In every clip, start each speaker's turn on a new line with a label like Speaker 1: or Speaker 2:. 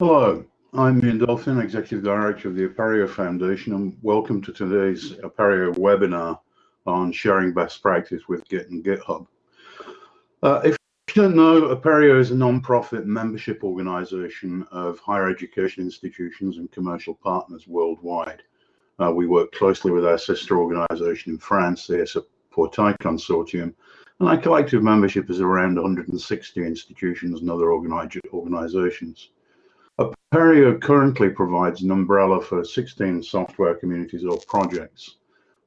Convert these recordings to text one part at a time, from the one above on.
Speaker 1: Hello, I'm Ian Dolphin, Executive Director of the Apereo Foundation, and welcome to today's Apereo webinar on sharing best practice with Git and GitHub. Uh, if you don't know, Apereo is a non-profit membership organization of higher education institutions and commercial partners worldwide. Uh, we work closely with our sister organization in France, the Portail Consortium, and our collective membership is around 160 institutions and other organizations. Apereo currently provides an umbrella for 16 software communities or projects.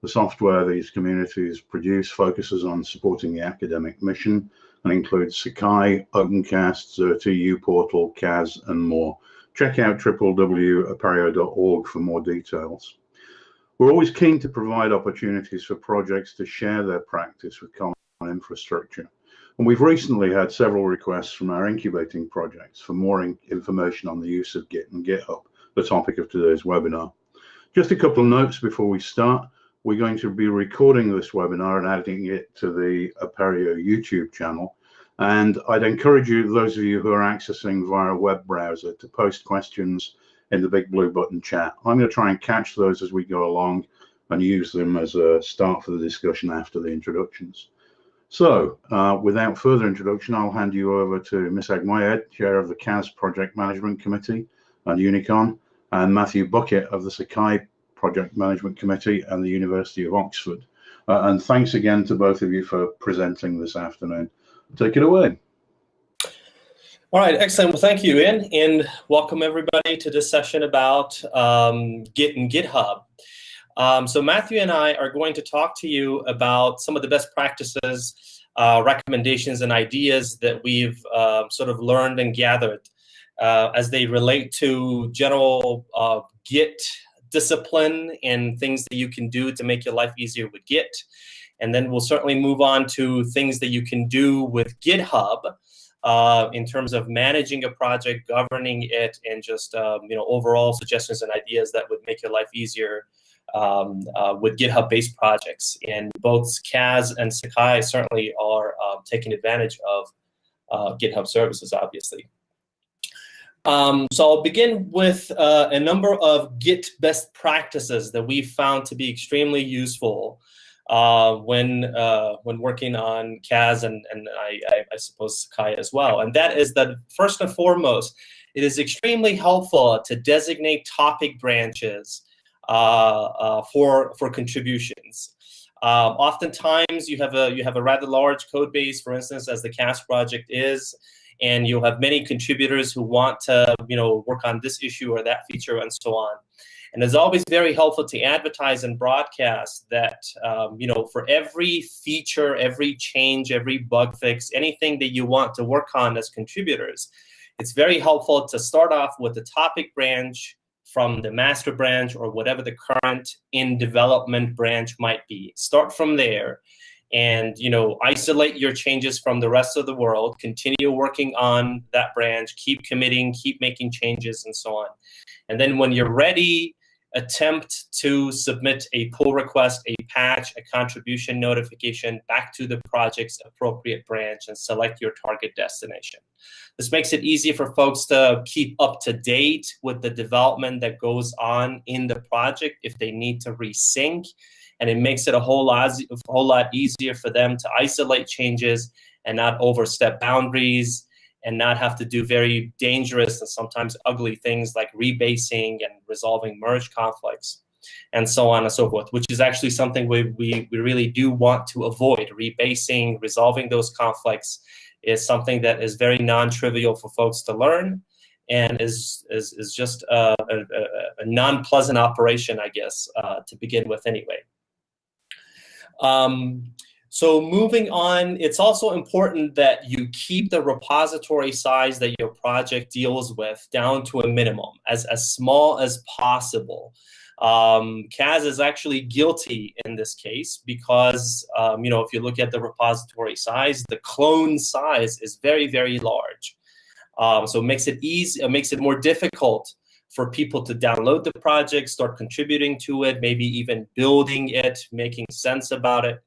Speaker 1: The software these communities produce focuses on supporting the academic mission and includes Sakai, OpenCast, Xerte, uPortal, CAS, and more. Check out www.apereo.org for more details. We're always keen to provide opportunities for projects to share their practice with common infrastructure. And we've recently had several requests from our incubating projects for more in information on the use of Git and GitHub, the topic of today's webinar. Just a couple of notes before we start. We're going to be recording this webinar and adding it to the Apereo YouTube channel. And I'd encourage you, those of you who are accessing via a web browser, to post questions in the BigBlueButton chat. I'm going to try and catch those as we go along and use them as a start for the discussion after the introductions. So, uh, without further introduction, I'll hand you over to Misagh Moayyed, Chair of the CAS Project Management Committee and Unicon, and Matthew Buckett of the Sakai Project Management Committee and the University of Oxford. Uh, and thanks again to both of you for presenting this afternoon. Take it away.
Speaker 2: All right, excellent. Well, thank you, Ian, and welcome everybody to this session about um, Git and GitHub. Um, so Matthew and I are going to talk to you about some of the best practices, uh, recommendations, and ideas that we've uh, sort of learned and gathered uh, as they relate to general uh, Git discipline and things that you can do to make your life easier with Git. And then we'll certainly move on to things that you can do with GitHub uh, in terms of managing a project, governing it, and just um, you know overall suggestions and ideas that would make your life easier um, uh, with GitHub-based projects. And both CAS and Sakai certainly are uh, taking advantage of uh, GitHub services, obviously. Um, so I'll begin with uh, a number of Git best practices that we found to be extremely useful uh, when uh, when working on CAS and, and I, I, I, suppose Sakai as well. And that is that first and foremost, it is extremely helpful to designate topic branches for for contributions. Um, oftentimes, you have a you have a rather large code base, for instance, as the CAS project is, and you'll have many contributors who want to you know work on this issue or that feature and so on. And it's always very helpful to advertise and broadcast that, um, you know, for every feature, every change, every bug fix, anything that you want to work on as contributors, it's very helpful to start off with the topic branch, from the master branch or whatever the current in development branch might be. Start from there and you know isolate your changes from the rest of the world. Continue working on that branch. Keep committing keep making changes and so on. And then when you're ready attempt to submit a pull request, a patch, a contribution notification back to the project's appropriate branch and select your target destination. This makes it easy for folks to keep up to date with the development that goes on in the project if they need to resync. And it makes it a whole lot, a whole lot easier for them to isolate changes and not overstep boundaries and not have to do very dangerous and sometimes ugly things like rebasing and resolving merge conflicts and so on and so forth, which is actually something we, we, we really do want to avoid. Rebasing, resolving those conflicts is something that is very non-trivial for folks to learn and is, is, is just a, a, a non-pleasant operation, I guess, uh, to begin with anyway. Um, so moving on, it's also important that you keep the repository size that your project deals with down to a minimum, as, as small as possible. Um, CAS is actually guilty in this case because, um, you know, if you look at the repository size, the clone size is very, very large. Um, so it makes it easy, it makes it more difficult for people to download the project, start contributing to it, maybe even building it, making sense about it.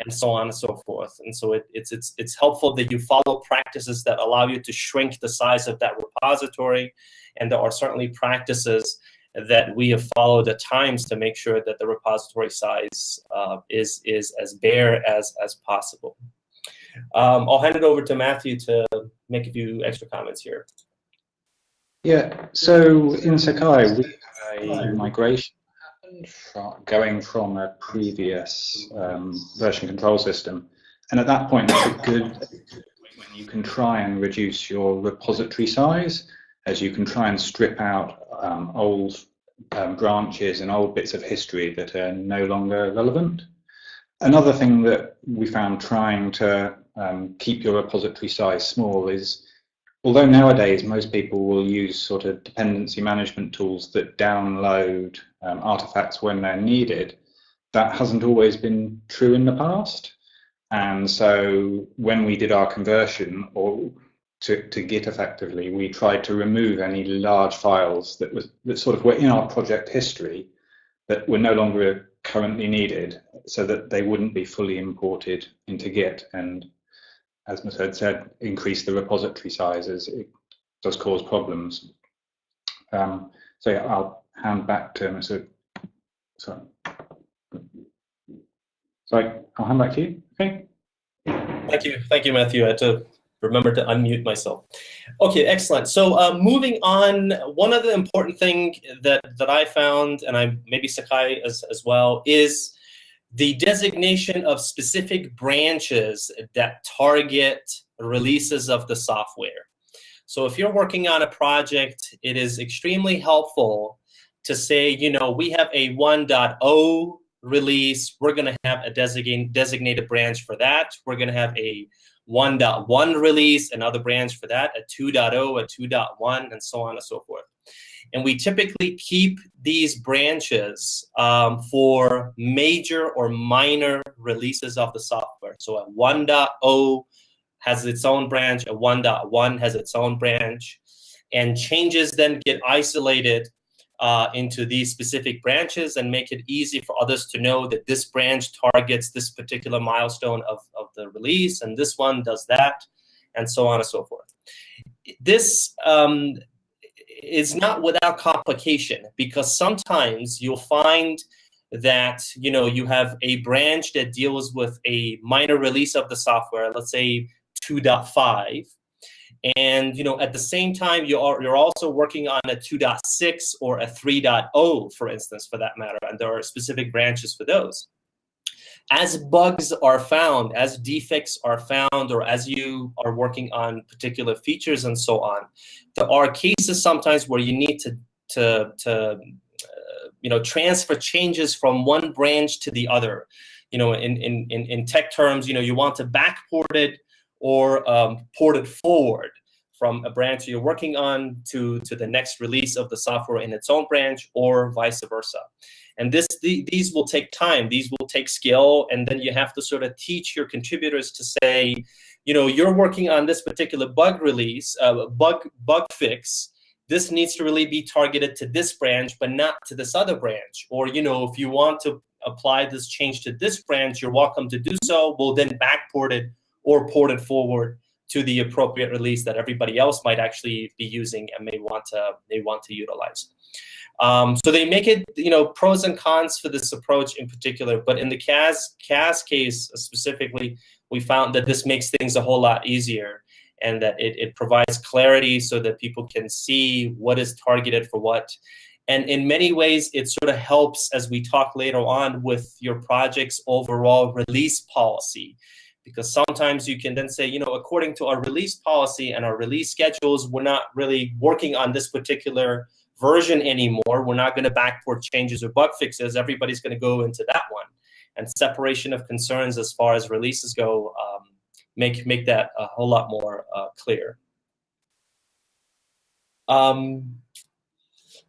Speaker 2: And so on and so forth. And so it, it's, it's, it's helpful that you follow practices that allow you to shrink the size of that repository. And there are certainly practices that we have followed at times to make sure that the repository size uh, is, is as bare as, as possible. Um, I'll hand it over to Matthew to make a few extra comments here.
Speaker 3: Yeah, so in Sakai, we have a migration going from a previous um, version control system. And at that point, it's a good when you can try and reduce your repository size, as you can try and strip out um, old um, branches and old bits of history that are no longer relevant. Another thing that we found trying to um, keep your repository size small is, although nowadays most people will use sort of dependency management tools that download um, artifacts when they're needed, that hasn't always been true in the past. And so when we did our conversion or to, to Git effectively, we tried to remove any large files that was that sort of were in our project history that were no longer currently needed so that they wouldn't be fully imported into Git and as Masood said, increase the repository sizes. It does cause problems. Um, so yeah, I'll hand back to Masood. Sorry. Sorry, I'll hand back to you. Okay.
Speaker 2: Thank you. Thank you, Matthew. I had to remember to unmute myself. Okay, excellent. So uh, moving on, one other important thing that, that I found, and I maybe Sakai as, as well, is the designation of specific branches that target releases of the software. So if you're working on a project, it is extremely helpful to say, you know, we have a 1.0 release. We're going to have a designated, designated branch for that. We're going to have a 1.1 release, another branch for that, a 2.0, a 2.1, and so on and so forth. And we typically keep these branches um, for major or minor releases of the software. So a 1.0 has its own branch, a 1.1 has its own branch, and changes then get isolated uh, into these specific branches and make it easy for others to know that this branch targets this particular milestone of, of the release, and this one does that, and so on and so forth. This um, is not without complication because sometimes you'll find that you know you have a branch that deals with a minor release of the software, let's say 2.5, and you know at the same time you are you're also working on a 2.6 or a 3.0, for instance, for that matter, and there are specific branches for those as bugs are found, as defects are found, or as you are working on particular features and so on, there are cases sometimes where you need to, to, to uh, you know, transfer changes from one branch to the other. You know, in, in, in, in tech terms, you know, you want to backport it or um, port it forward from a branch you're working on to, to the next release of the software in its own branch or vice versa. And this, the, these will take time, these will take skill, and then you have to sort of teach your contributors to say, you know, you're working on this particular bug release, uh, bug, bug fix, this needs to really be targeted to this branch, but not to this other branch. Or, you know, if you want to apply this change to this branch, you're welcome to do so. We'll then backport it or port it forward to the appropriate release that everybody else might actually be using and may want to may want to utilize. Um, so they make it, you know, pros and cons for this approach in particular. But in the CAS, CAS case specifically, we found that this makes things a whole lot easier and that it, it provides clarity so that people can see what is targeted for what. And in many ways, it sort of helps as we talk later on with your project's overall release policy. Because sometimes you can then say, you know, according to our release policy and our release schedules, we're not really working on this particular version anymore. We're not going to backport changes or bug fixes. Everybody's going to go into that one. And separation of concerns as far as releases go um, make, make that a whole lot more uh, clear. Um,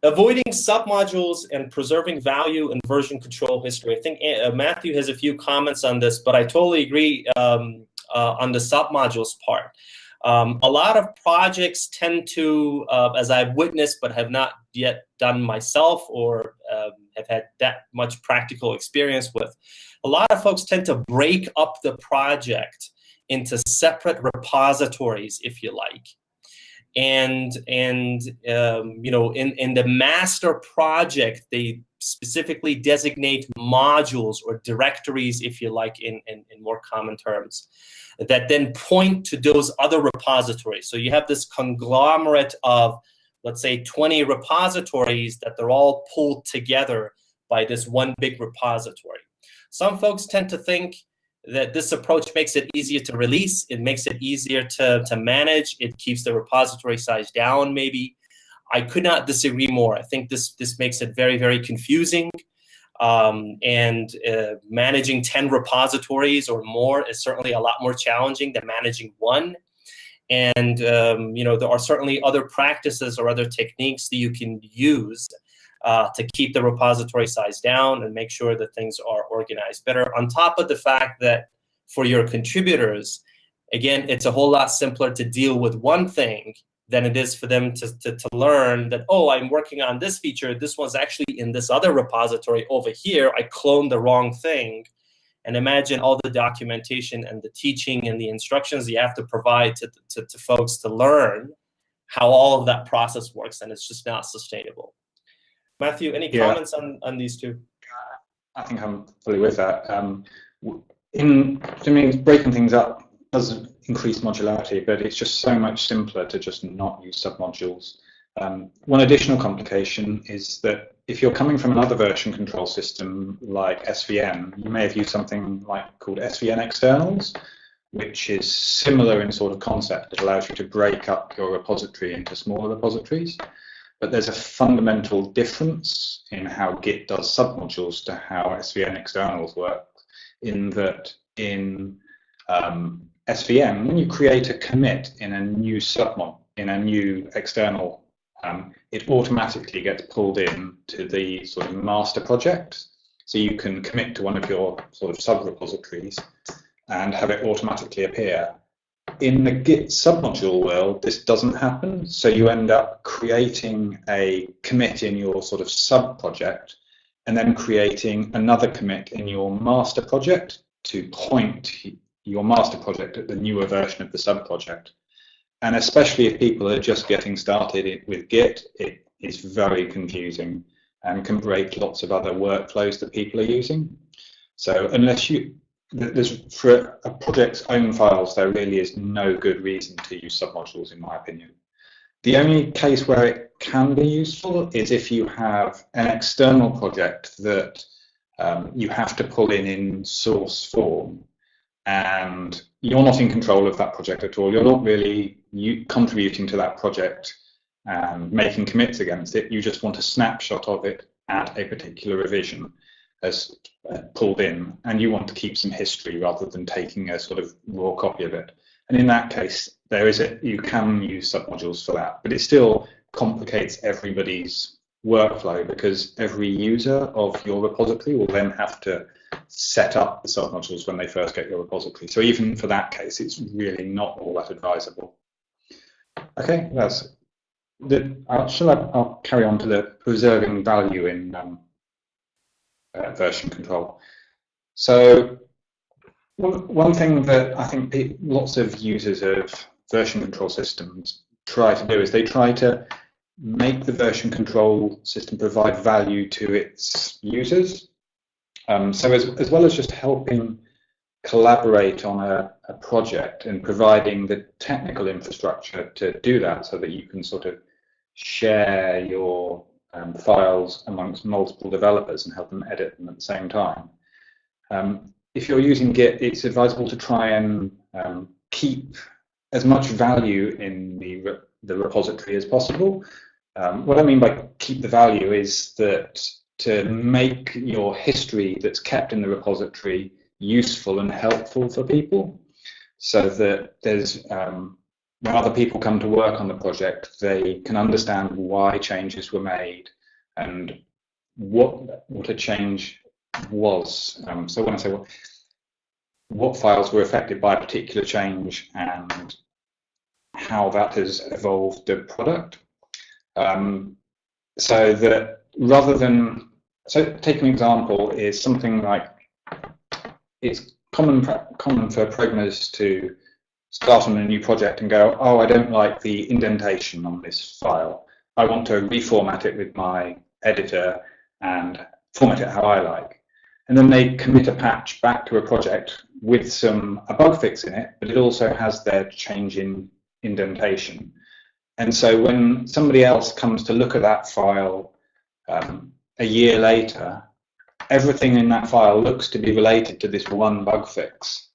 Speaker 2: avoiding submodules and preserving value and version control history. I think uh, Matthew has a few comments on this, but I totally agree um, uh, on the submodules part. Um, a lot of projects tend to, uh, as I've witnessed but have not yet done myself or um, have had that much practical experience with, a lot of folks tend to break up the project into separate repositories, if you like. And, and um, you know, in, in the master project, they specifically designate modules or directories, if you like, in, in, in more common terms that then point to those other repositories. So you have this conglomerate of, let's say, 20 repositories that they're all pulled together by this one big repository. Some folks tend to think that this approach makes it easier to release, it makes it easier to, to manage, it keeps the repository size down maybe. I could not disagree more. I think this, this makes it very, very confusing. Um, and uh, managing 10 repositories or more is certainly a lot more challenging than managing one. And um, you know there are certainly other practices or other techniques that you can use uh, to keep the repository size down and make sure that things are organized better. On top of the fact that for your contributors, again, it's a whole lot simpler to deal with one thing than it is for them to, to, to learn that, oh, I'm working on this feature. This one's actually in this other repository over here. I cloned the wrong thing. And imagine all the documentation and the teaching and the instructions you have to provide to, to, to folks to learn how all of that process works. And it's just not sustainable. Matthew, any yeah. comments on, on these two?
Speaker 3: I think I'm fully with that. Um, in to me, breaking things up does increase modularity, but it's just so much simpler to just not use submodules. Um, one additional complication is that if you're coming from another version control system like SVN, you may have used something like called SVN externals, which is similar in sort of concept. It allows you to break up your repository into smaller repositories. But there's a fundamental difference in how Git does submodules to how SVN externals work, in that in um, SVN, when you create a commit in a new submod, in a new external, um, it automatically gets pulled in to the sort of master project. So you can commit to one of your sort of sub repositories and have it automatically appear. In the Git submodule world, this doesn't happen. So you end up creating a commit in your sort of sub project and then creating another commit in your master project to point your master project at the newer version of the sub project. And especially if people are just getting started with Git, it is very confusing and can break lots of other workflows that people are using. So unless you, there's for a project's own files, there really is no good reason to use submodules, in my opinion. The only case where it can be useful is if you have an external project that um, you have to pull in in source form and you're not in control of that project at all. You're not really you, contributing to that project and making commits against it. You just want a snapshot of it at a particular revision as uh, pulled in, and you want to keep some history rather than taking a sort of raw copy of it. And in that case, there is a you can use submodules for that, but it still complicates everybody's workflow because every user of your repository will then have to set up the submodules when they first get your repository. So even for that case, it's really not all that advisable. Okay, that's the. Uh, shall I? I'll carry on to the preserving value in um, uh, version control. So one, thing that I think lots of users of version control systems try to do is they try to make the version control system provide value to its users um, so as, as well as just helping collaborate on a, a, project and providing the technical infrastructure to do that so that you can sort of share your um, files amongst multiple developers and help them edit them at the same time. Um, if you're using Git, it's advisable to try and um, keep as much value in the, re the repository as possible. Um, what I mean by keep the value is that to make your history that's kept in the repository useful and helpful for people so that there's um, when other people come to work on the project they can understand why changes were made and what what a change was um, so when I say what, what files were affected by a particular change and how that has evolved the product. Um, so that rather than, so take an example is something like, it's common, common for programmers to start on a new project and go, oh, I don't like the indentation on this file. I want to reformat it with my editor and format it how I like. And then they commit a patch back to a project with some a bug fix in it, but it also has their change in indentation. And so when somebody else comes to look at that file um, a year later, everything in that file looks to be related to this one bug fix.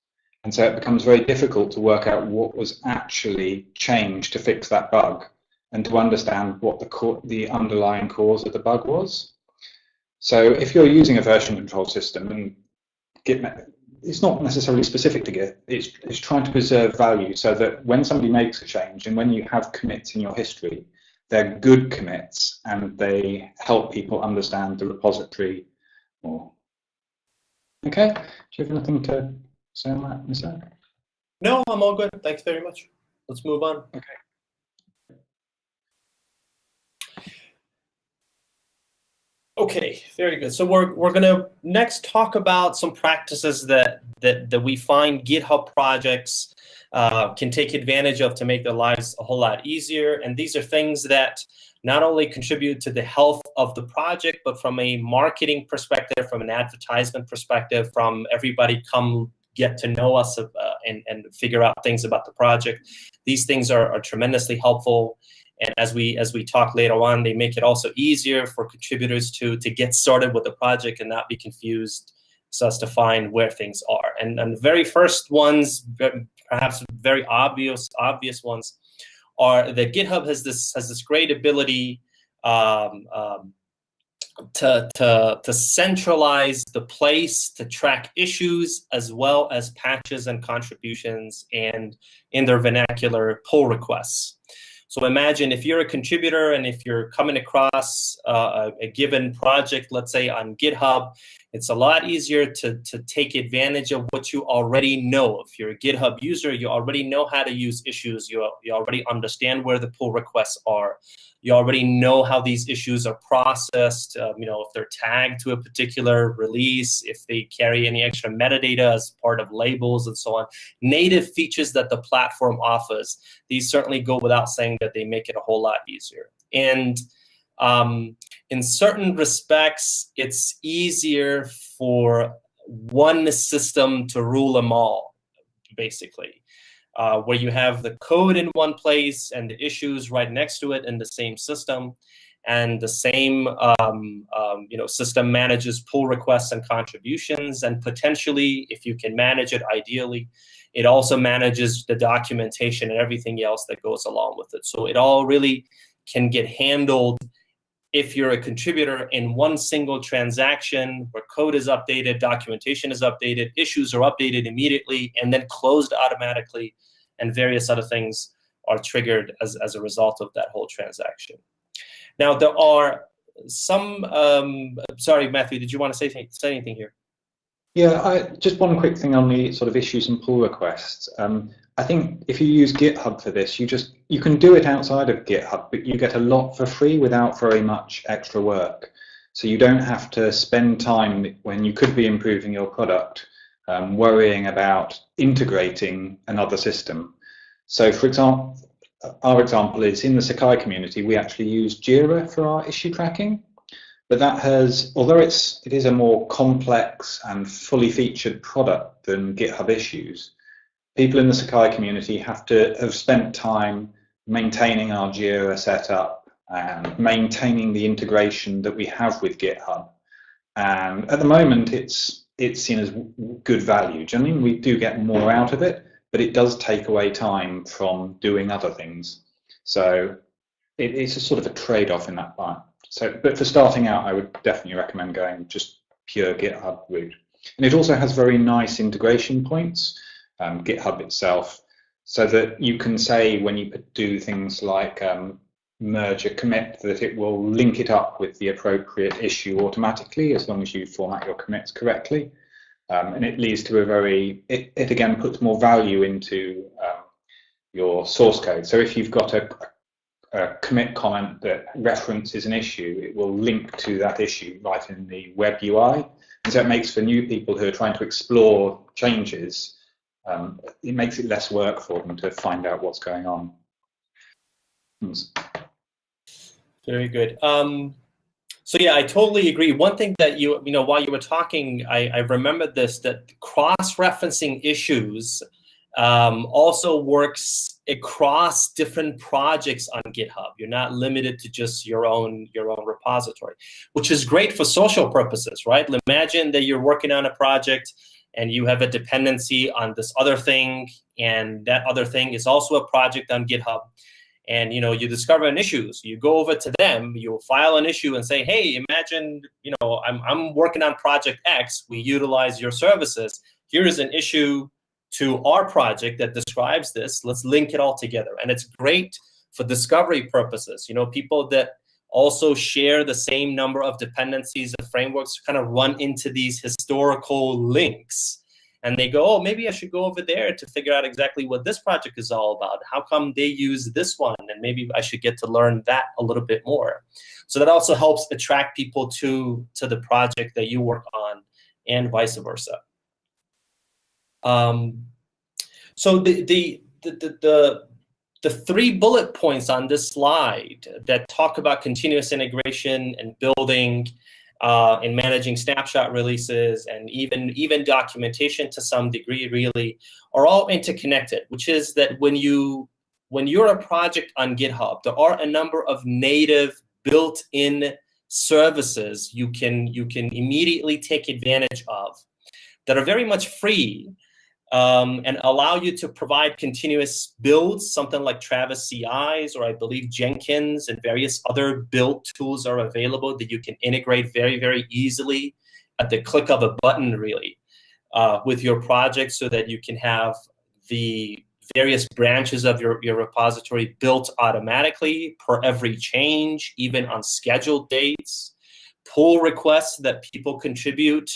Speaker 3: And so it becomes very difficult to work out what was actually changed to fix that bug and to understand what the, the underlying cause of the bug was. So if you're using a version control system and Git, it's not necessarily specific to Git, it's, it's trying to preserve value so that when somebody makes a change and when you have commits in your history, they're good commits and they help people understand the repository more. Okay, do you have anything to say on that.
Speaker 2: No, I'm all good. Thanks very much. Let's move on.
Speaker 3: Okay.
Speaker 2: Okay, very good. So we're we're gonna next talk about some practices that that that we find GitHub projects uh, can take advantage of to make their lives a whole lot easier. And these are things that not only contribute to the health of the project, but from a marketing perspective, from an advertisement perspective, from everybody come get to know us uh, and, and figure out things about the project. These things are, are tremendously helpful. And as we as we talk later on, they make it also easier for contributors to to get started with the project and not be confused so as to find where things are. And, and the very first ones, perhaps very obvious obvious ones, are that GitHub has this has this great ability um, um, to, to, to centralize the place to track issues as well as patches and contributions and in their vernacular pull requests. So imagine if you're a contributor and if you're coming across uh, a, a, given project, let's say on GitHub, it's a lot easier to, to take advantage of what you already know. If you're a GitHub user, you already know how to use issues. You, you already understand where the pull requests are. You already know how these issues are processed, um, you know, if they're tagged to a particular release, if they carry any extra metadata as part of labels and so on. Native features that the platform offers, these certainly go without saying that they make it a whole lot easier. And um, in certain respects, it's easier for one system to rule them all, basically uh, where you have the code in one place and the issues right next to it in the same system. And the same um, um, you know, system manages pull requests and contributions. And potentially, if you can manage it ideally, it also manages the documentation and everything else that goes along with it. So it all really can get handled if you're a contributor in one single transaction where code is updated, documentation is updated, issues are updated immediately, and then closed automatically, and various other things are triggered as, as a result of that whole transaction. Now, there are some, um, sorry, Matthew, did you want to say, say anything here?
Speaker 3: Yeah, I, just one quick thing on the sort of issues and pull requests. Um, I think if you use GitHub for this, you just you can do it outside of GitHub, but you get a lot for free without very much extra work. So you don't have to spend time when you could be improving your product um, worrying about integrating another system. So for example, our example is in the Sakai community, we actually use Jira for our issue tracking. But that has, although it's it is a more complex and fully featured product than GitHub Issues, people in the Sakai community have to have spent time maintaining our Jira setup and maintaining the integration that we have with GitHub. And at the moment, it's it's seen as good value. I mean we do get more out of it, but it does take away time from doing other things. So it, it's a sort of a trade-off in that part. So, but for starting out, I would definitely recommend going just pure GitHub route. And it also has very nice integration points um, GitHub itself, so that you can say when you do things like um, merge a commit that it will link it up with the appropriate issue automatically as long as you format your commits correctly. Um, and it leads to a very, it, it again puts more value into um, your source code. So if you've got a, a, commit comment that references an issue, it will link to that issue right in the web UI. And so it makes for new people who are trying to explore changes, um, it makes it less work for them to find out what's going on.
Speaker 2: Very good. Um, so yeah, I totally agree. One thing that you, you know, while you were talking, I, I remembered this, that cross-referencing issues um, also works across different projects on GitHub. You're not limited to just your own your own repository, which is great for social purposes, right? Imagine that you're working on a project and you have a dependency on this other thing, and that other thing is also a project on GitHub and you know you discover an issue so you go over to them you file an issue and say hey imagine you know i'm, I'm working on project x we utilize your services here is an issue to our project that describes this let's link it all together and it's great for discovery purposes you know people that also share the same number of dependencies and frameworks kind of run into these historical links and they go, oh, maybe I should go over there to figure out exactly what this project is all about. How come they use this one? And maybe I should get to learn that a little bit more. So that also helps attract people to, to the project that you work on and vice versa. Um, so the, the, the, the, the three bullet points on this slide that talk about continuous integration and building uh, in managing snapshot releases and even even documentation to some degree really are all interconnected which is that when you when you're a project on github there are a number of native built-in services you can you can immediately take advantage of that are very much free um, and allow you to provide continuous builds, something like Travis CIs, or I believe Jenkins and various other build tools are available that you can integrate very, very easily at the click of a button, really, uh, with your project so that you can have the various branches of your, your repository built automatically per every change, even on scheduled dates, pull requests that people contribute,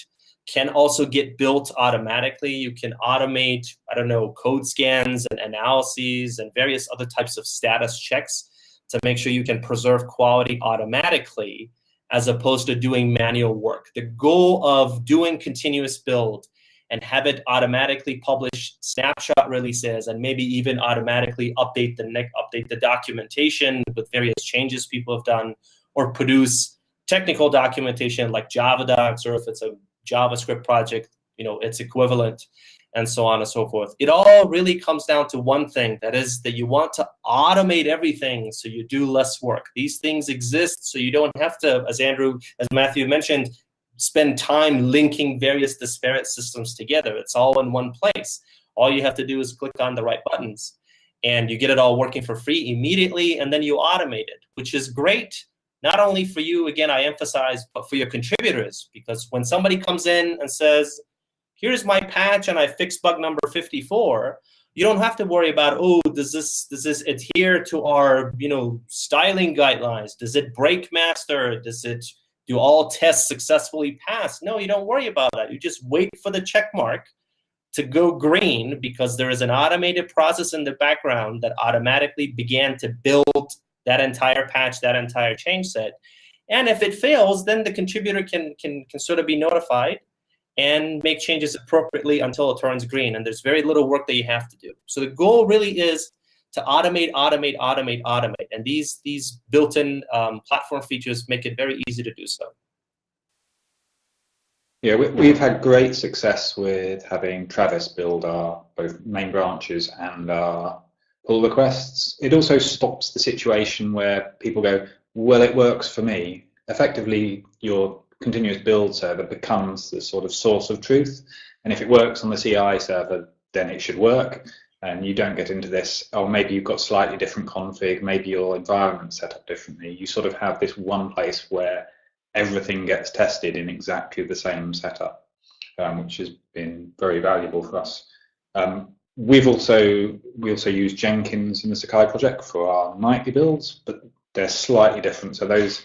Speaker 2: can also get built automatically. You can automate, I don't know, code scans and analyses and various other types of status checks to make sure you can preserve quality automatically as opposed to doing manual work. The goal of doing continuous build and have it automatically publish snapshot releases and maybe even automatically update the update the documentation with various changes people have done or produce technical documentation like Javadocs or if it's a JavaScript project, you know, its equivalent, and so on and so forth. It all really comes down to one thing, that is that you want to automate everything so you do less work. These things exist so you don't have to, as Andrew, as Matthew mentioned, spend time linking various disparate systems together. It's all in one place. All you have to do is click on the right buttons and you get it all working for free immediately and then you automate it, which is great not only for you, again, I emphasize, but for your contributors. Because when somebody comes in and says, here's my patch and I fixed bug number 54, you don't have to worry about, oh, does this does this adhere to our you know styling guidelines? Does it break master? Does it do all tests successfully pass? No, you don't worry about that. You just wait for the check mark to go green because there is an automated process in the background that automatically began to build that entire patch, that entire change set. And if it fails, then the contributor can, can, can sort of be notified and make changes appropriately until it turns green. And there's very little work that you have to do. So the goal really is to automate, automate, automate, automate. And these, these built-in um, platform features make it very easy to do so.
Speaker 3: Yeah, we, have had great success with having Travis build our both main branches and our pull requests. It also stops the situation where people go, well, it works for me. Effectively, your continuous build server becomes the sort of source of truth. And if it works on the CI server, then it should work. And you don't get into this, oh, maybe you've got slightly different config, maybe your environment set up differently. You sort of have this one place where everything gets tested in exactly the same setup, um, which has been very valuable for us. Um, We've also we also use Jenkins in the Sakai project for our nightly builds, but they're slightly different. So those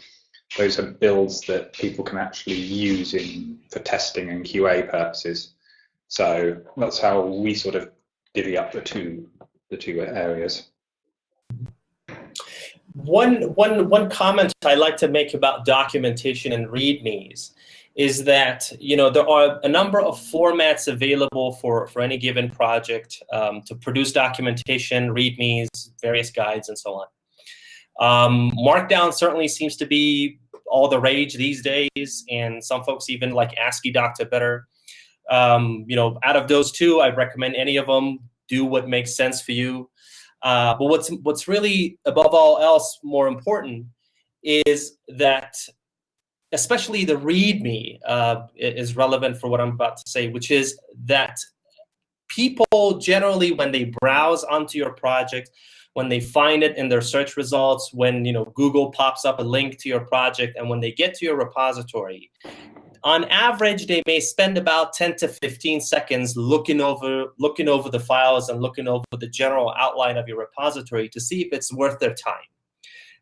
Speaker 3: those are builds that people can actually use in for testing and QA purposes. So that's how we sort of divvy up the two the two areas.
Speaker 2: One, one, one comment I like to make about documentation and READMEs is that you know there are a number of formats available for, for any given project um, to produce documentation, READMEs, various guides, and so on. Um, Markdown certainly seems to be all the rage these days, and some folks even like Asciidoctor better. Um, you know, out of those two, I recommend any of them. Do what makes sense for you. Uh, but what's what's really above all else more important is that especially the README uh, is relevant for what I'm about to say, which is that people generally, when they browse onto your project, when they find it in their search results, when you know Google pops up a link to your project, and when they get to your repository, on average, they may spend about 10 to 15 seconds looking over looking over the files and looking over the general outline of your repository to see if it's worth their time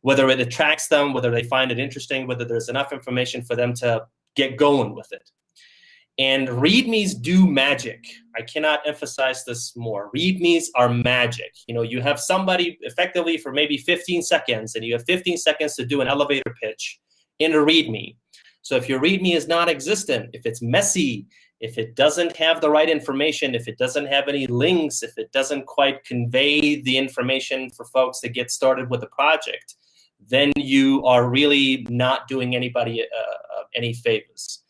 Speaker 2: whether it attracts them, whether they find it interesting, whether there's enough information for them to get going with it. And READMEs do magic. I cannot emphasize this more. READMEs are magic. You know, you have somebody effectively for maybe 15 seconds, and you have 15 seconds to do an elevator pitch in a README. So if your README is non-existent, if it's messy, if it doesn't have the right information, if it doesn't have any links, if it doesn't quite convey the information for folks to get started with the project, then you are really not doing anybody uh, uh any favors.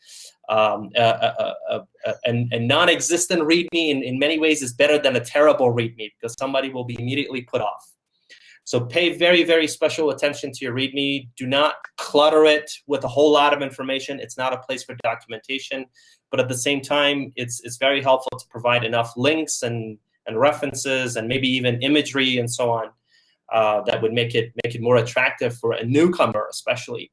Speaker 2: Um, a, a, a, a non-existent README in, in many ways is better than a terrible README because somebody will be immediately put off. So pay very, very special attention to your README. Do not clutter it with a whole lot of information. It's not a place for documentation, but at the same time, it's, it's very helpful to provide enough links and, and references and maybe even imagery and so on uh, that would make it make it more attractive for a newcomer, especially,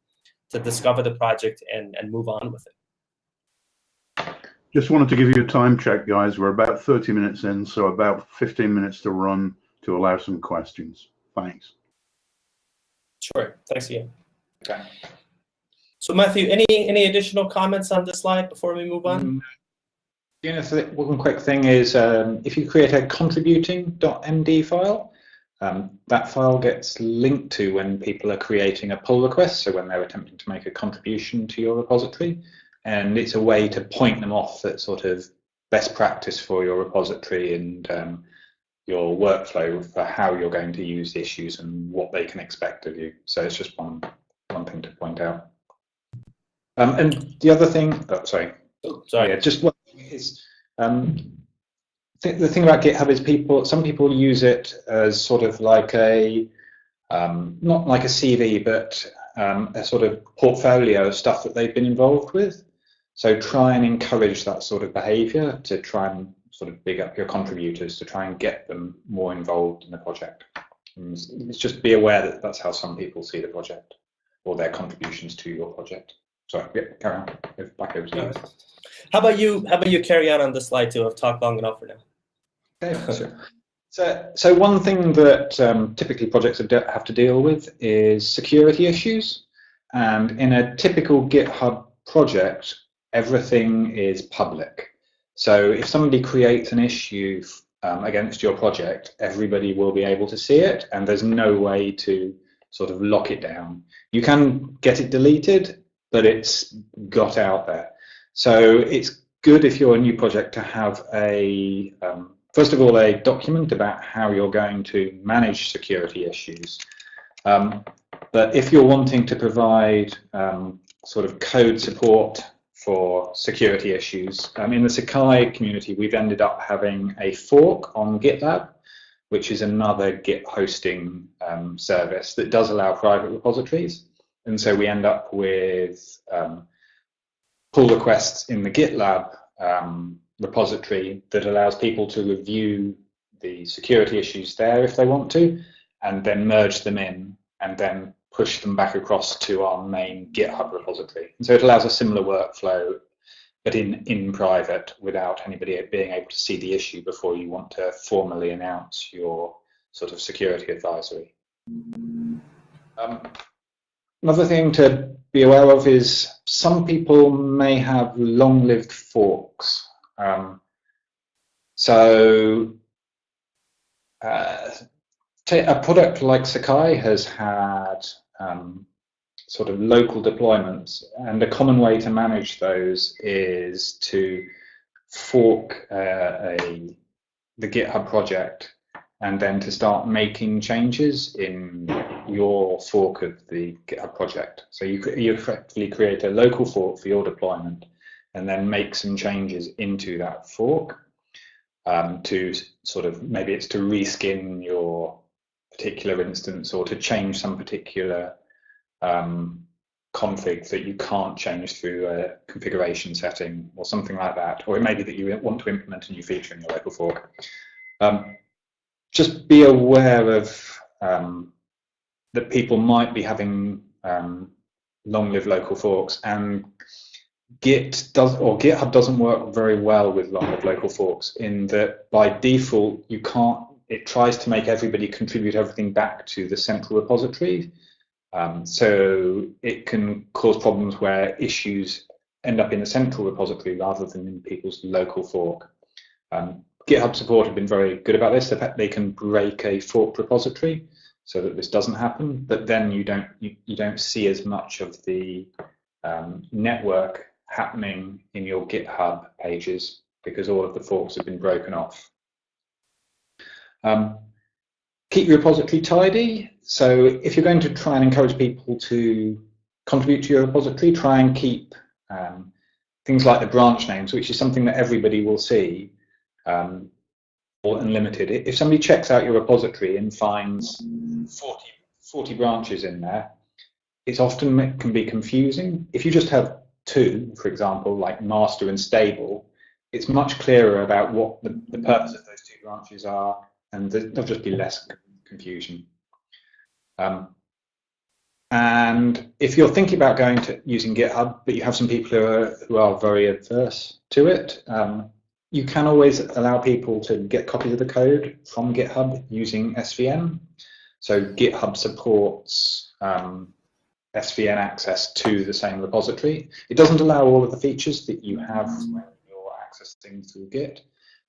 Speaker 2: to discover the project and, and move on with it.
Speaker 1: Just wanted to give you a time check, guys. We're about 30 minutes in, so about 15 minutes to run to allow some questions. Thanks.
Speaker 2: Sure. Thanks again. Okay. So Matthew, any any additional comments on this slide before we move on?
Speaker 3: Mm, one quick thing is um, if you create a contributing.md file, um, that file gets linked to when people are creating a pull request, so when they're attempting to make a contribution to your repository. And it's a way to point them off at sort of best practice for your repository and um, your workflow for how you're going to use the issues and what they can expect of you. So it's just one, one thing to point out. Um, and the other thing, oh, sorry.
Speaker 2: Oh, sorry.
Speaker 3: Yeah, just what is um, th the thing about GitHub is people, some people use it as sort of like a, um, not like a CV, but um, a sort of portfolio of stuff that they've been involved with. So try and encourage that sort of behavior to try and sort of big up your contributors to try and get them more involved in the project. And it's just be aware that that's how some people see the project or their contributions to your project. Sorry, yeah, carry on. Back over to.
Speaker 2: How about you? How about you carry on on this slide too? I've talked long enough for now.
Speaker 3: Okay, sure. So, so one thing that um, typically projects have to deal with is security issues. And in a typical GitHub project, everything is public. So if somebody creates an issue um, against your project, everybody will be able to see it, and there's no way to sort of lock it down. You can get it deleted, but it's got out there. So it's good if you're a new project to have a um, first of all, a document about how you're going to manage security issues. Um, but if you're wanting to provide um, sort of code support for security issues, um, in the Sakai community, we've ended up having a fork on GitLab, which is another Git hosting um, service that does allow private repositories. And so we end up with um, pull requests in the GitLab um, repository that allows people to review the security issues there if they want to, and then merge them in and then push them back across to our main GitHub repository. And so it allows a similar workflow, but in, in private without anybody being able to see the issue before you want to formally announce your sort of security advisory. Um, another thing to be aware of is some people may have long-lived forks. Um, so uh, a product like Sakai has had um, sort of local deployments, and a common way to manage those is to fork uh, a the GitHub project and then to start making changes in your fork of the GitHub project. So you, you effectively create a local fork for your deployment and then make some changes into that fork um, to sort of maybe it's to reskin your particular instance or to change some particular um, config that you can't change through a configuration setting or something like that. Or it may be that you want to implement a new feature in your local fork. Um, just be aware of um, that people might be having um, long-lived local forks and Git does or GitHub doesn't work very well with long-lived local forks in that by default you can't. It tries to make everybody contribute everything back to the central repository, um, so it can cause problems where issues end up in the central repository rather than in people's local fork. Um, GitHub support have been very good about this. They can break a forked repository so that this doesn't happen, but then you don't you, you don't see as much of the um, network happening in your GitHub pages because all of the forks have been broken off. Um, keep your repository tidy. So if you're going to try and encourage people to contribute to your repository, try and keep um, things like the branch names, which is something that everybody will see, um, or unlimited. If somebody checks out your repository and finds 40, 40 branches in there, it's often can be confusing. If you just have two, for example, like master and stable, it's much clearer about what the, the purpose of those two branches are, and there'll just be less confusion. Um, and if you're thinking about going to using GitHub, but you have some people who are, who are very adverse to it, um, you can always allow people to get copies of the code from GitHub using SVN. So GitHub supports um, SVN access to the same repository. It doesn't allow all of the features that you have when you're accessing through Git,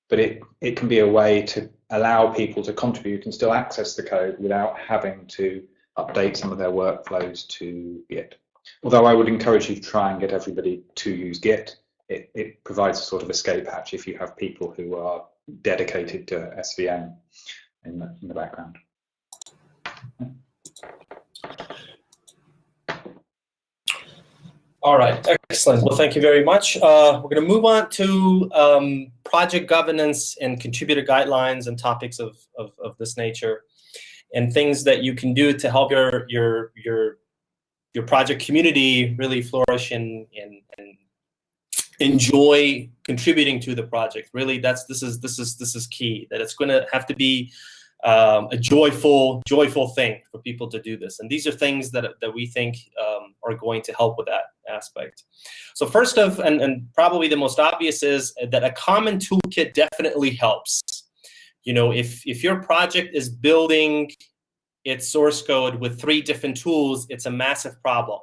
Speaker 3: but it, it can be a way to allow people to contribute and still access the code without having to update some of their workflows to Git. Although I would encourage you to try and get everybody to use Git. It, it provides a sort of escape hatch if you have people who are dedicated to SVN in the, in the background.
Speaker 2: All right, excellent. Well, thank you very much. Uh, we're going to move on to um, project governance and contributor guidelines and topics of, of, of, this nature and things that you can do to help your your your your project community really flourish and, and, and enjoy contributing to the project. Really, that's this is this is this is key. That it's going to have to be um, a joyful, joyful thing for people to do this. And these are things that, that we think um, are going to help with that aspect. So first of, and, and probably the most obvious is that a common toolkit definitely helps. You know, if, if your project is building its source code with three different tools, it's a massive problem.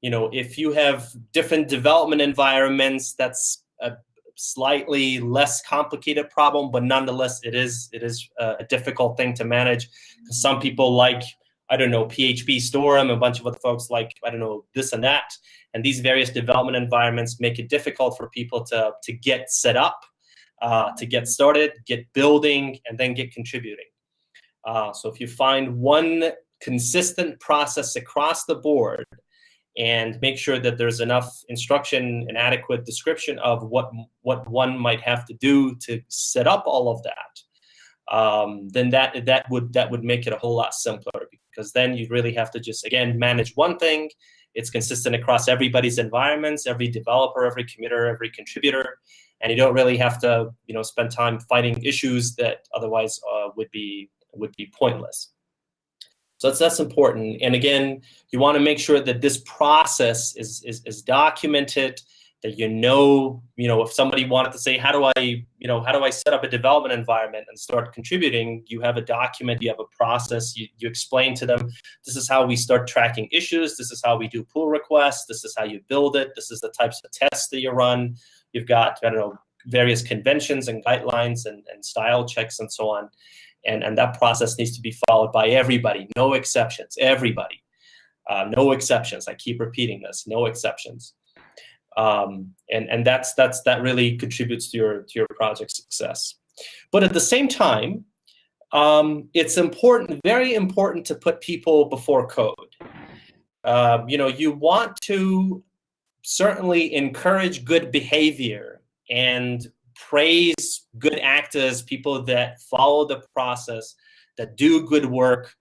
Speaker 2: You know, if you have different development environments, that's a slightly less complicated problem, but nonetheless, it is it is a difficult thing to manage. Some people like I don't know PhpStorm, a bunch of other folks like I don't know this and that, and these various development environments make it difficult for people to to get set up, uh, to get started, get building, and then get contributing. Uh, so if you find one consistent process across the board and make sure that there's enough instruction and adequate description of what what one might have to do to set up all of that um, then that that would that would make it a whole lot simpler because then you really have to just again manage one thing. It's consistent across everybody's environments every developer every committer every contributor and you don't really have to you know spend time fighting issues that otherwise uh, would be would be pointless so that's, that's important. And again, you want to make sure that this process is, is, is documented, that you know, you know, if somebody wanted to say, how do I, you know, how do I set up a development environment and start contributing? You have a document, you have a process, you, you explain to them, this is how we start tracking issues, this is how we do pull requests, this is how you build it, this is the types of tests that you run. You've got, I don't know, various conventions and guidelines and, and style checks and so on And, and that process needs to be followed by everybody, no exceptions, everybody. Uh, no exceptions. I keep repeating this, no exceptions. Um, and and that's that's that really contributes to your to your project success. But at the same time, um, it's important, very important to put people before code. Um, you know, you want to certainly encourage good behavior and praise good actors, people that follow the process, that do good work,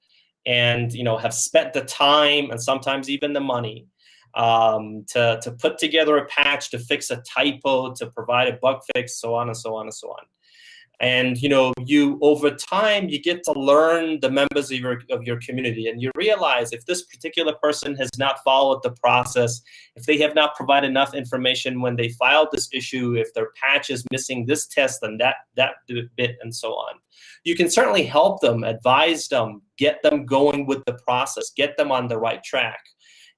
Speaker 2: and you know have spent the time and sometimes even the money um, to, to put together a patch, to fix a typo, to provide a bug fix, so on and so on and so on and you know you over time you get to learn the members of your of your community. And you realize if this particular person has not followed the process if they have not provided enough information when they filed this issue if their patch is missing this test and that that bit and so on you can certainly help them advise them get them going with the process get them on the right track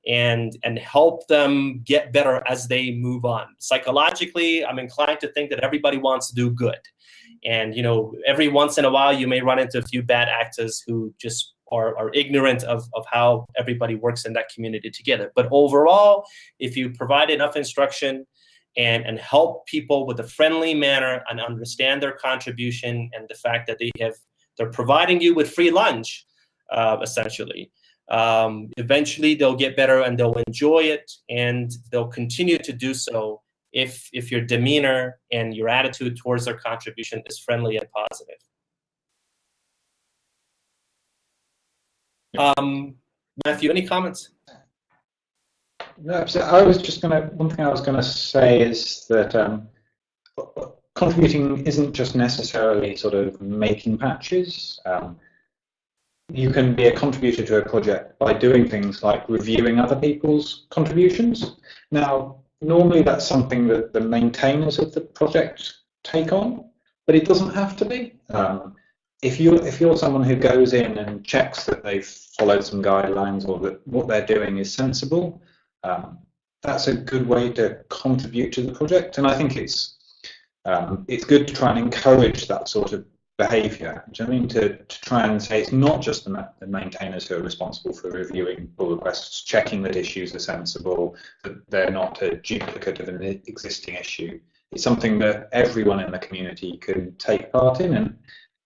Speaker 2: and and help them get better as they move on. Psychologically i'm inclined to think that everybody wants to do good and you know, every once in a while, you may run into a few bad actors who just are, are ignorant of, of how everybody works in that community together. But overall, if you provide enough instruction and, and help people with a friendly manner and understand their contribution and the fact that they have they're providing you with free lunch, uh, essentially. Um, eventually, they'll get better and they'll enjoy it, and they'll continue to do so if if your demeanor and your attitude towards their contribution is friendly and positive. Um, Matthew, any comments?
Speaker 3: No, I was just going to, one thing I was going to say is that um, contributing isn't just necessarily sort of making patches. Um, you can be a contributor to a project by doing things like reviewing other people's contributions. Now, normally that's something that the maintainers of the project take on, but it doesn't have to be. Um, if you're if you're someone who goes in and checks that they've followed some guidelines or that what they're doing is sensible, um, that's a good way to contribute to the project. And I think it's um, it's good to try and encourage that sort of behavior. Do you know I mean? To, to try and say it's not just the, the, maintainers who are responsible for reviewing pull requests, checking that issues are sensible, that they're not a duplicate of an existing issue. It's something that everyone in the community can take part in, and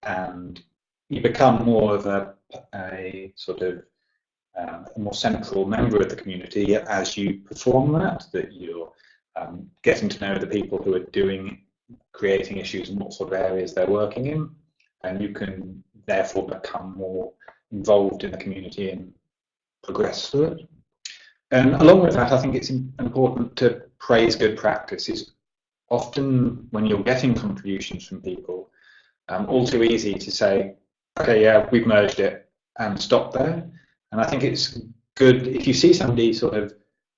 Speaker 3: and you become more of a, a sort of um, a more central member of the community as you perform that. That you're um, getting to know the people who are doing creating issues and what sort of areas they're working in and you can therefore become more involved in the community and progress through it. And along with that, I think it's important to praise good practices. Often, when you're getting contributions from people, um, all too easy to say, okay, yeah, we've merged it and stop there. And I think it's good if you see somebody sort of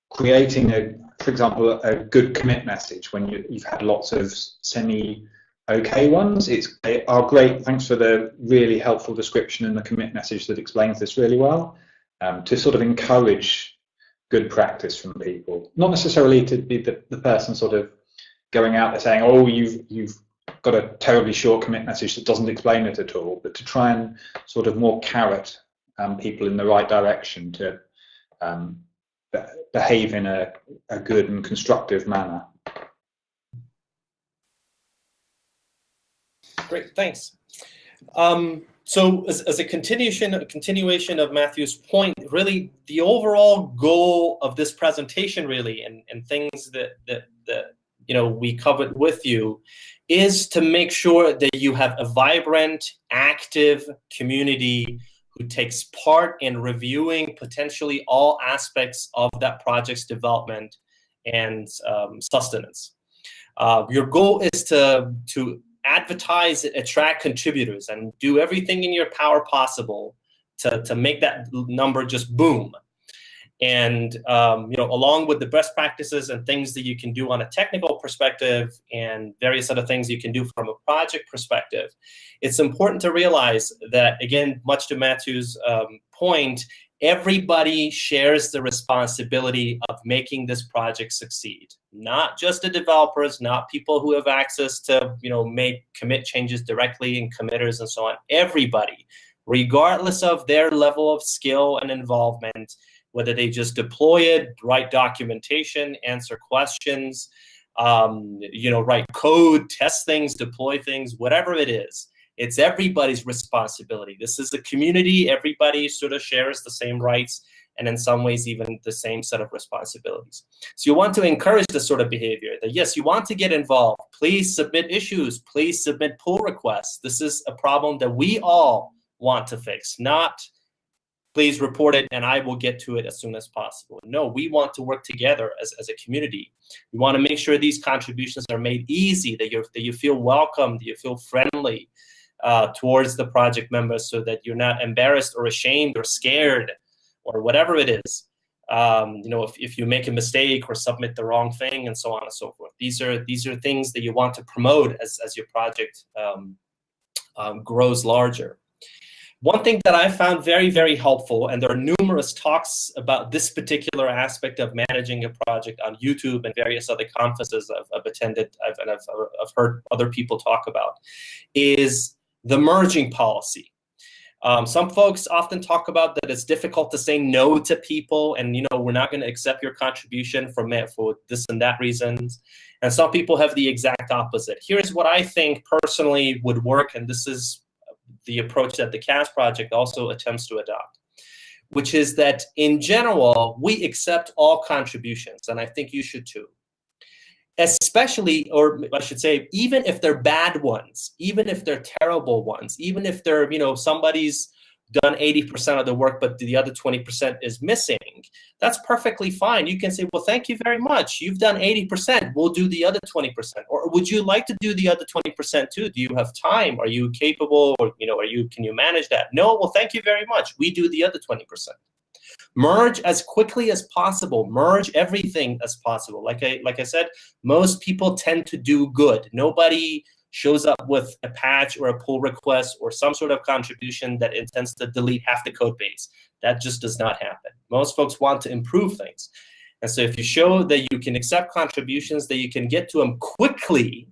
Speaker 3: creating a, for example, a good commit message when you, you've had lots of semi okay ones. It's they are great. Thanks for the really helpful description and the commit message that explains this really well. Um, to sort of encourage good practice from people, not necessarily to be the, the person sort of going out there saying, "Oh, you've you've got a terribly short commit message that doesn't explain it at all," but to try and sort of more carrot um, people in the right direction to um, behave in a, a good and constructive manner.
Speaker 2: Great, thanks. Um, so as, as, a continuation, a continuation of Matthew's point, really the overall goal of this presentation really and, and things that, that, that you know we covered with you is to make sure that you have a vibrant, active community who takes part in reviewing potentially all aspects of that project's development and um, sustenance. Uh, your goal is to, to advertise, attract contributors, and do everything in your power possible to, to make that number just boom. And um, you know, along with the best practices and things that you can do on a technical perspective and various other things you can do from a project perspective, it's important to realize that, again, much to Matthew's um, point, everybody shares the responsibility of making this project succeed. Not just the developers not people who have access to you know make commit changes directly and committers and so on. Everybody regardless of their level of skill and involvement whether they just deploy it write documentation answer questions um, you know write code test things deploy things whatever it is it's everybody's responsibility. This is a community. Everybody sort of shares the same rights and in some ways even the same set of responsibilities. So you want to encourage this sort of behavior that yes, you want to get involved. Please submit issues. Please submit pull requests. This is a problem that we all want to fix, not please report it and I will get to it as soon as possible. No, we want to work together as, as a community. We want to make sure these contributions are made easy, that, you that you feel welcome, that you feel friendly, uh, towards the project members so that you're not embarrassed or ashamed or scared or whatever it is. Um, you know, if, if you make a mistake or submit the wrong thing and so on and so forth. These are these are things that you want to promote as, as your project um, um, grows larger. One thing that I found very, very helpful, and there are numerous talks about this particular aspect of managing a project on YouTube and various other conferences I've, I've attended I've, and I've, I've heard other people talk about, is the merging policy. Um, some folks often talk about that it's difficult to say no to people and, you know, we're not going to accept your contribution for, for this and that reasons. And some people have the exact opposite. Here's what I think personally would work, and this is the approach that the CAS project also attempts to adopt, which is that in general, we accept all contributions, and I think you should too especially, or I should say, even if they're bad ones, even if they're terrible ones, even if they're, you know, somebody's done 80% of the work, but the other 20% is missing, that's perfectly fine. You can say, well, thank you very much. You've done 80%. We'll do the other 20%. Or would you like to do the other 20% too? Do you have time? Are you capable? Or, you know, are you, can you manage that? No, well, thank you very much. We do the other 20%. Merge as quickly as possible. Merge everything as possible. Like I, like I said, most people tend to do good. Nobody shows up with a patch or a pull request or some sort of contribution that intends to delete half the code base. That just does not happen. Most folks want to improve things. And so if you show that you can accept contributions, that you can get to them quickly,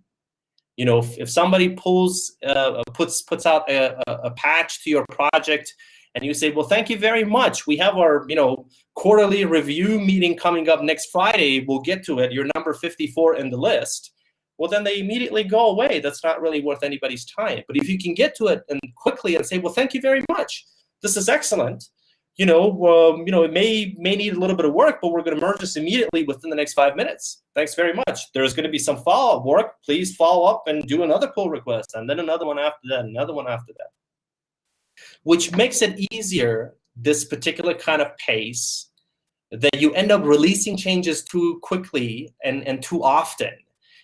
Speaker 2: you know, if, if somebody pulls, uh, puts, puts out a, a, a patch to your project and you say, well, thank you very much. We have our, you know, quarterly review meeting coming up next Friday. We'll get to it. You're number 54 in the list. Well, then they immediately go away. That's not really worth anybody's time. But if you can get to it and quickly and say, well, thank you very much. This is excellent. You know, um, you know, it may may need a little bit of work, but we're going to merge this immediately within the next five minutes. Thanks very much. There's going to be some follow-up work. Please follow up and do another pull request, and then another one after that, another one after that which makes it easier, this particular kind of pace, that you end up releasing changes too quickly and, and too often.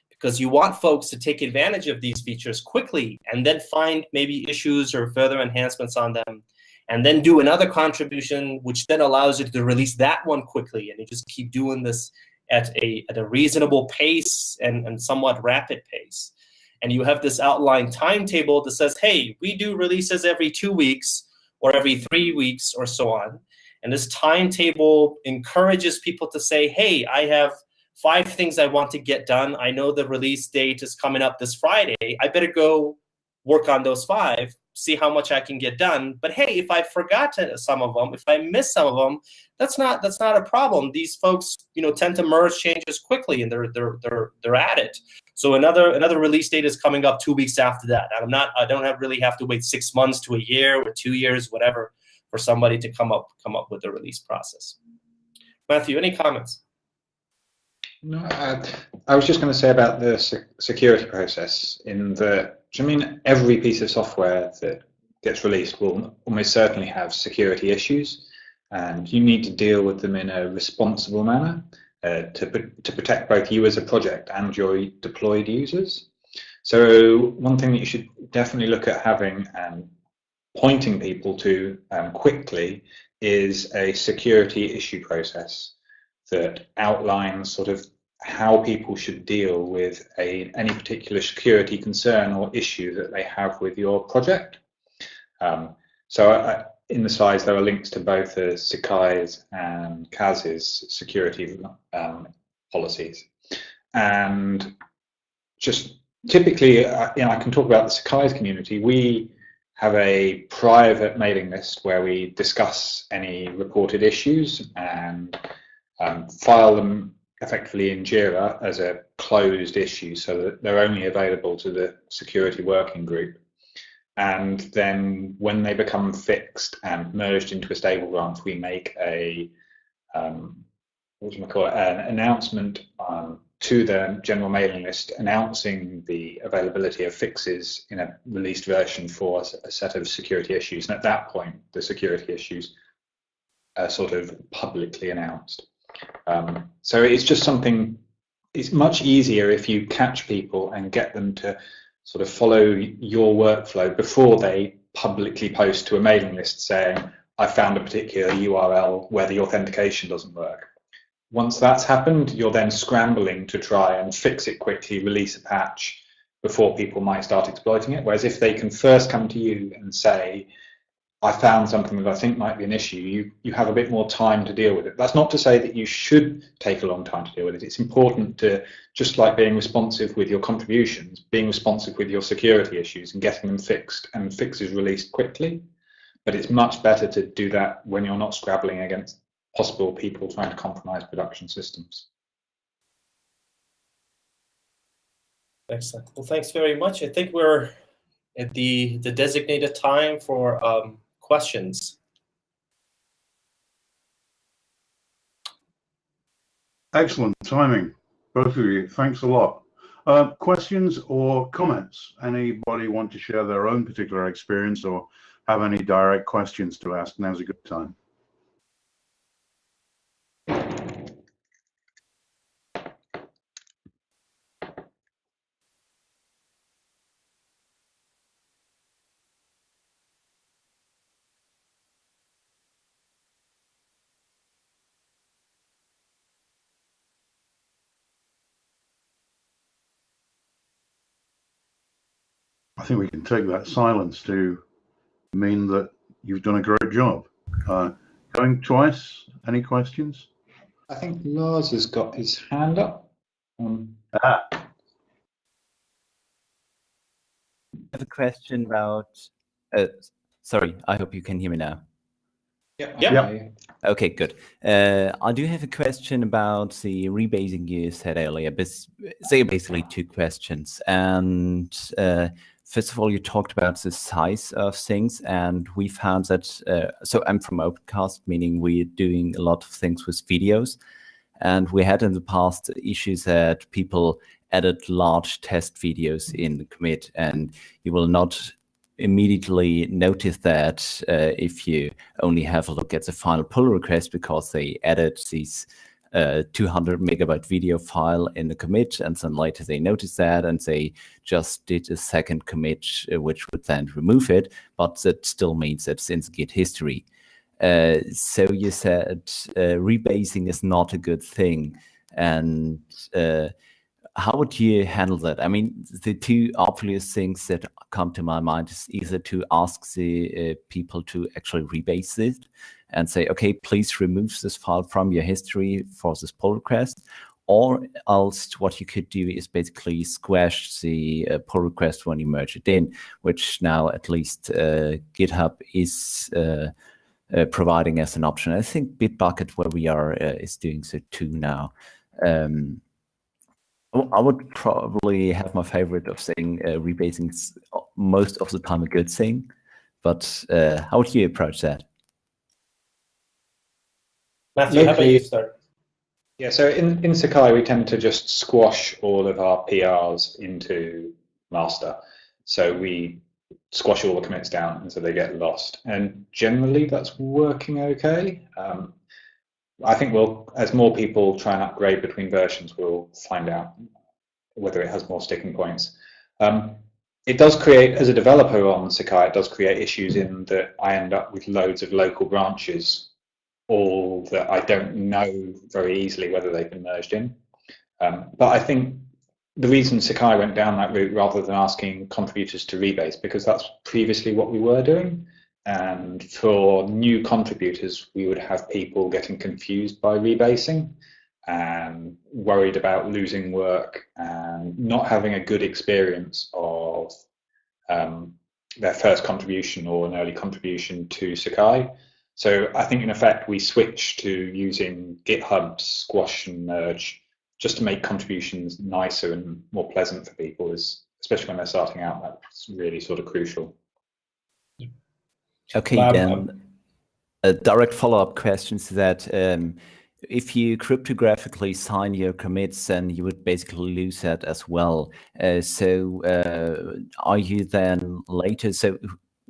Speaker 2: Because you want folks to take advantage of these features quickly and then find maybe issues or further enhancements on them and then do another contribution which then allows you to release that one quickly and you just keep doing this at a, at a reasonable pace and, and somewhat rapid pace and you have this outline timetable that says, hey, we do releases every two weeks or every three weeks or so on. And this timetable encourages people to say, hey, I have five things I want to get done. I know the release date is coming up this Friday. I better go work on those five see how much I can get done. But hey, if I forgot some of them, if I miss some of them, that's not that's not a problem. These folks, you know, tend to merge changes quickly, and they're they're they're they're at it. So another another release date is coming up two weeks after that. I'm not I don't have really have to wait six months to a year or two years, whatever, for somebody to come up come up with the release process. Matthew, any comments?
Speaker 3: No, I, I was just going to say about the security process in the I mean, every piece of software that gets released will almost certainly have security issues, and you need to deal with them in a responsible manner uh, to, to protect both you as a project and your deployed users. So one thing that you should definitely look at having and pointing people to um, quickly is a security issue process that outlines sort of how people should deal with a, any particular security concern or issue that they have with your project. Um, so I, in the slides, there are links to both the Sakai's and CAS's security um, policies. And just typically, uh, you know, I can talk about the Sakai's community. We have a private mailing list where we discuss any reported issues and um, file them effectively in JIRA as a closed issue so that they're only available to the security working group. And then when they become fixed and merged into a stable branch, we make a um, what do we call it, an announcement um, to the general mailing list announcing the availability of fixes in a released version for a set of security issues. And at that point, the security issues are sort of publicly announced. Um, so it's just something, it's much easier if you catch people and get them to sort of follow your workflow before they publicly post to a mailing list saying, I found a particular URL where the authentication doesn't work. Once that's happened, you're then scrambling to try and fix it quickly, release a patch before people might start exploiting it. Whereas if they can first come to you and say, I found something that I think might be an issue, you, you have a bit more time to deal with it. That's not to say that you should take a long time to deal with it. It's important to, just like being responsive with your contributions, being responsive with your security issues and getting them fixed and fixes released quickly. But it's much better to do that when you're not scrabbling against possible people trying to compromise production systems.
Speaker 2: Excellent. Well, thanks very much. I think we're at the, the designated time for um, questions.
Speaker 1: Excellent timing, both of you. Thanks a lot. Uh, questions or comments? Anybody want to share their own particular experience or have any direct questions to ask? Now's a good time. Think we can take that silence to mean that you've done a great job. Uh, going twice, any questions?
Speaker 3: I think Lars has got his hand up. Um,
Speaker 1: ah.
Speaker 4: I have a question about, uh, sorry, I hope you can hear me now.
Speaker 3: yeah.
Speaker 2: Yeah.
Speaker 4: Okay, good. Uh, I do have a question about the rebasing you said earlier. So basically two questions. And uh, first of all, you talked about the size of things, and we found that. Uh, so I'm from Opencast, meaning we're doing a lot of things with videos, and we had in the past issues that people added large test videos in commit, and you will not immediately notice that uh, if you only have a look at the final pull request because they added these uh, 200 megabyte video file in the commit and then later they noticed that and they just did a second commit uh, which would then remove it but that still means that it's in the git history uh, so you said uh, rebasing is not a good thing and uh, how would you handle that? I mean, the two obvious things that come to my mind is either to ask the uh, people to actually rebase it and say, okay, please remove this file from your history for this pull request. Or else what you could do is basically squash the uh, pull request when you merge it in, which now at least uh, GitHub is uh, uh providing as an option. I think Bitbucket, where we are, uh, is doing so too now. Um, I would probably have my favorite of saying uh, rebasing most of the time a good thing, but uh, how would you approach that?
Speaker 2: Matthew, how about you start?
Speaker 3: Yeah, so in, in Sakai, we tend to just squash all of our PRs into master. So we squash all the commits down and so they get lost. And generally that's working okay. Um, I think we'll, as more people try and upgrade between versions, we'll find out whether it has more sticking points. Um, it does create, as a developer on Sakai, it does create issues in that I end up with loads of local branches, all that I don't know very easily whether they've been merged in. Um, but I think the reason Sakai went down that route rather than asking contributors to rebase, because that's previously what we were doing. And for new contributors, we would have people getting confused by rebasing and worried about losing work and not having a good experience of um, their first contribution or an early contribution to Sakai. So I think in effect we switch to using GitHub squash and merge just to make contributions nicer and more pleasant for people is especially when they're starting out that's really sort of crucial.
Speaker 4: Okay, um, then a direct follow-up question to that. Um, if you cryptographically sign your commits, then you would basically lose that as well. Uh, so uh, are you then later, so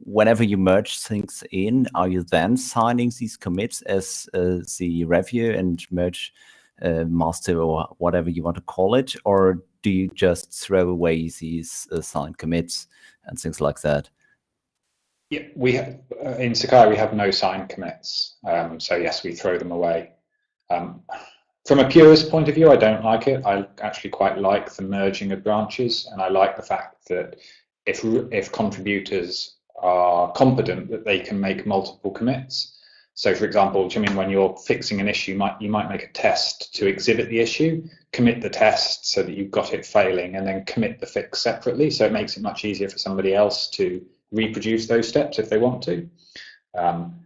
Speaker 4: whenever you merge things in, are you then signing these commits as uh, the review and merge uh, master or whatever you want to call it? Or do you just throw away these uh, signed commits and things like that?
Speaker 3: Yeah, we have, uh, in Sakai we have no signed commits, um, so yes, we throw them away. Um, from a purist point of view, I don't like it. I actually quite like the merging of branches, and I like the fact that if if contributors are competent, that they can make multiple commits. So, for example, you mean when you're fixing an issue, you might you might make a test to exhibit the issue, commit the test so that you've got it failing, and then commit the fix separately. So it makes it much easier for somebody else to reproduce those steps if they want to. Um,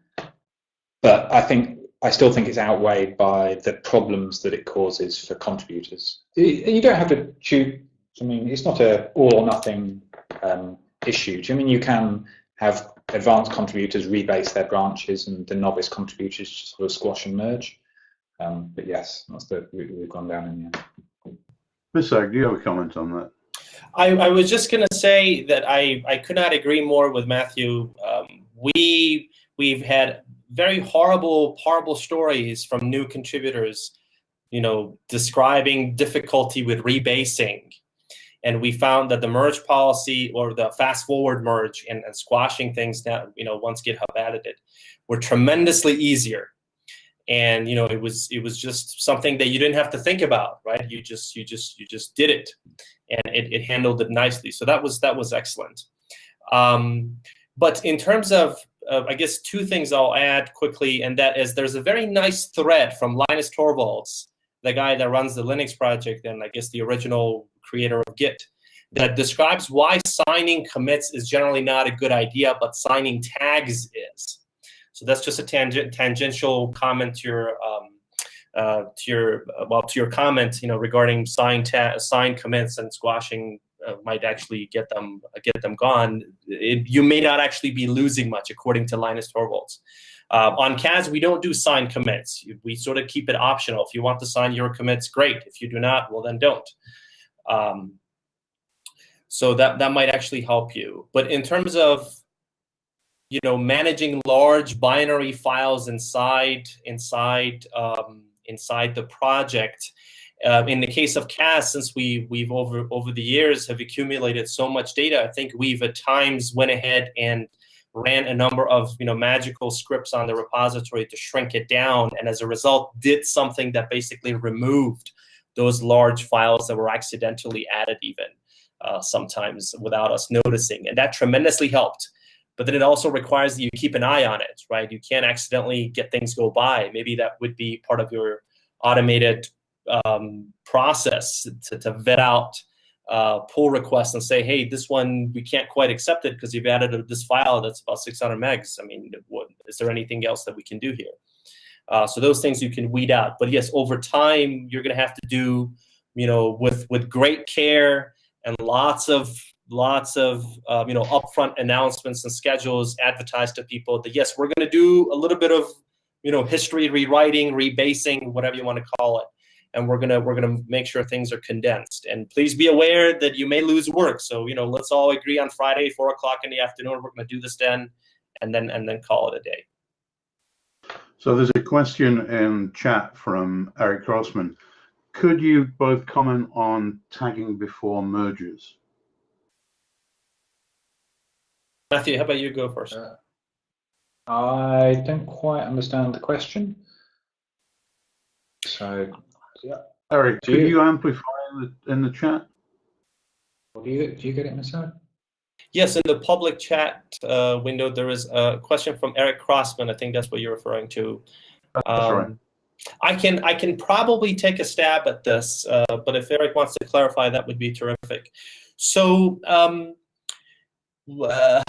Speaker 3: but I think I still think it's outweighed by the problems that it causes for contributors. You don't have to choose. I mean, it's not a all or nothing um, issue. You mean you can have advanced contributors rebase their branches and the novice contributors just sort of squash and merge? Um, but yes, that's the route we've gone down in the end.
Speaker 1: Mr. do you have a comment on that?
Speaker 2: I, I was just going to say that I, I could not agree more with Matthew. Um, we we've had very horrible, horrible stories from new contributors, you know, describing difficulty with rebasing. And we found that the merge policy or the fast forward merge and, and squashing things down, you know, once GitHub added it, were tremendously easier. And you know, it was it was just something that you didn't have to think about, right? You just you just you just did it, and it, it handled it nicely. So that was that was excellent. Um, but in terms of uh, I guess two things I'll add quickly, and that is there's a very nice thread from Linus Torvalds, the guy that runs the Linux project and I guess the original creator of Git, that describes why signing commits is generally not a good idea, but signing tags is. So that's just a tangent, tangential comment to your um, uh, to your well to your comment, you know, regarding sign sign commits and squashing uh, might actually get them get them gone, it, you may not actually be losing much, according to Linus Torvalds. Uh, on CAS, we don't do sign commits. We sort of keep it optional. If you want to sign your commits, great. If you do not, well, then don't. Um, so that that might actually help you. But in terms of you know managing large binary files inside inside um, inside the project uh, in the case of CAS, since we we've over over the years have accumulated so much data, I think we've at times went ahead and ran a number of you know magical scripts on the repository to shrink it down, and as a result, did something that basically removed those large files that were accidentally added, even uh, sometimes without us noticing, and that tremendously helped. But then it also requires that you keep an eye on it, right? You can't accidentally get things go by. Maybe that would be part of your automated um, process to, to vet out uh, pull requests and say, hey, this one we can't quite accept it because you've added this file that's about 600 megs. I mean, what, is there anything else that we can do here? Uh, so those things you can weed out. But yes, over time, you're going to have to do, you know, with with great care and lots of lots of um, you know upfront announcements and schedules advertised to people that yes, we're going to do a little bit of you know history rewriting, rebasing, whatever you want to call it and we're gonna we're gonna make sure things are condensed. And please be aware that you may lose work. So you know, let's all agree on Friday, four o'clock in the afternoon. We're gonna do this then, and then and then call it a day.
Speaker 1: So there's a question in chat from Eric Crossman. Could you both comment on tagging before mergers?
Speaker 2: Matthew, how about you go first? Uh,
Speaker 3: I don't quite understand the question. So
Speaker 1: yeah. Eric, do you, you amplify in the, in the chat?
Speaker 3: Well, do you do you get it, Miss
Speaker 2: Yes, in the public chat uh, window, there is a question from Eric Crossman. I think that's what you're referring to.
Speaker 1: Right.
Speaker 2: Um, I can I can probably take a stab at this, uh, but if Eric wants to clarify, that would be terrific. So um, uh,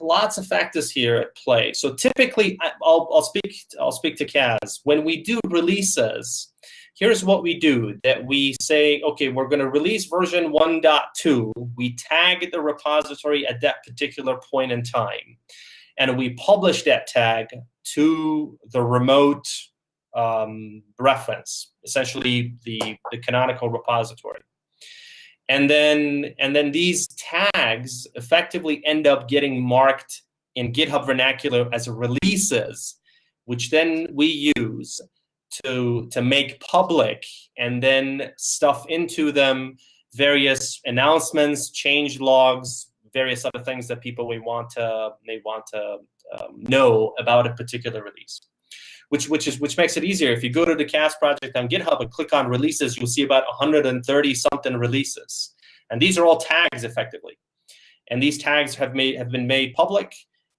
Speaker 2: lots of factors here at play. So typically, I- I'll, I'll speak I'll speak to CAS. When we do releases, here's what we do: that we say, okay, we're going to release version 1.2. We tag the repository at that particular point in time, and we publish that tag to the remote um, reference, essentially the, the canonical repository. And then, and then these tags effectively end up getting marked in GitHub vernacular as releases, which then we use to, to make public and then stuff into them various announcements, change logs, various other things that people may want to, may want to um, know about a particular release which which is which makes it easier. If you go to the CAS project on GitHub and click on releases, you'll see about 130 something releases, and these are all tags effectively. And these tags have made have been made public,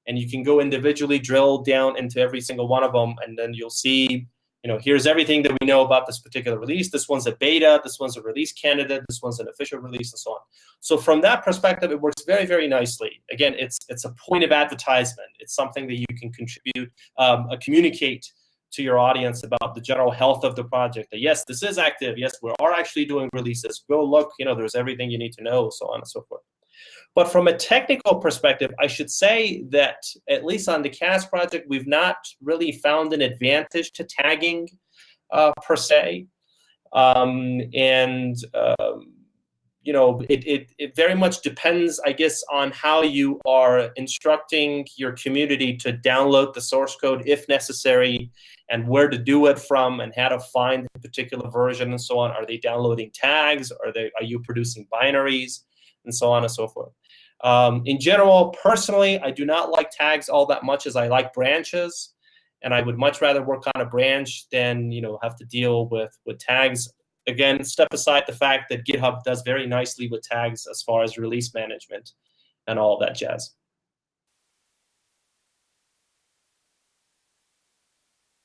Speaker 2: and you can go individually drill down into every single one of them, and then you'll see. You know, here's everything that we know about this particular release. This one's a beta. This one's a release candidate. This one's an official release, and so on. So from that perspective, it works very, very nicely. Again, it's it's a point of advertisement. It's something that you can contribute, um, uh, communicate to your audience about the general health of the project. That yes, this is active. Yes, we are actually doing releases. Go look. You know, there's everything you need to know, so on and so forth. But from a technical perspective, I should say that at least on the CAS project, we've not really found an advantage to tagging uh, per se. Um, and um, you know, it, it, it very much depends, I guess, on how you are instructing your community to download the source code if necessary and where to do it from and how to find a particular version and so on. Are they downloading tags? Are they are you producing binaries and so on and so forth? Um, in general, personally, I do not like tags all that much as I like branches, and I would much rather work on a branch than you know have to deal with with tags. Again, step aside the fact that GitHub does very nicely with tags as far as release management and all that jazz.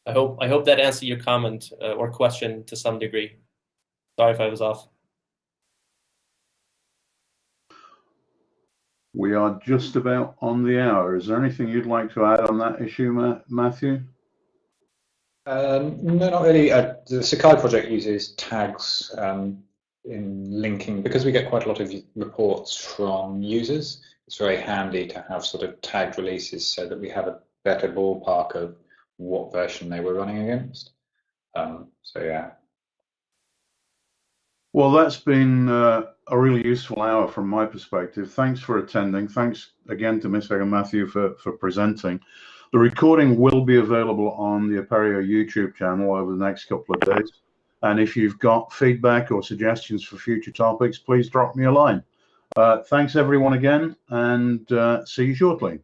Speaker 2: I hope I hope that answered your comment uh, or question to some degree. Sorry if I was off.
Speaker 1: We are just about on the hour. Is there anything you'd like to add on that issue, Ma Matthew?
Speaker 3: Um, no, not really. Uh, the Sakai project uses tags um, in linking because we get quite a lot of reports from users. It's very handy to have sort of tagged releases so that we have a better ballpark of what version they were running against. Um, so yeah.
Speaker 1: Well, that's been uh, a really useful hour from my perspective. Thanks for attending. Thanks again to Miss and Matthew for, for presenting. The recording will be available on the Apereo YouTube channel over the next couple of days. And if you've got feedback or suggestions for future topics, please drop me a line. Uh, thanks everyone again and uh, see you shortly.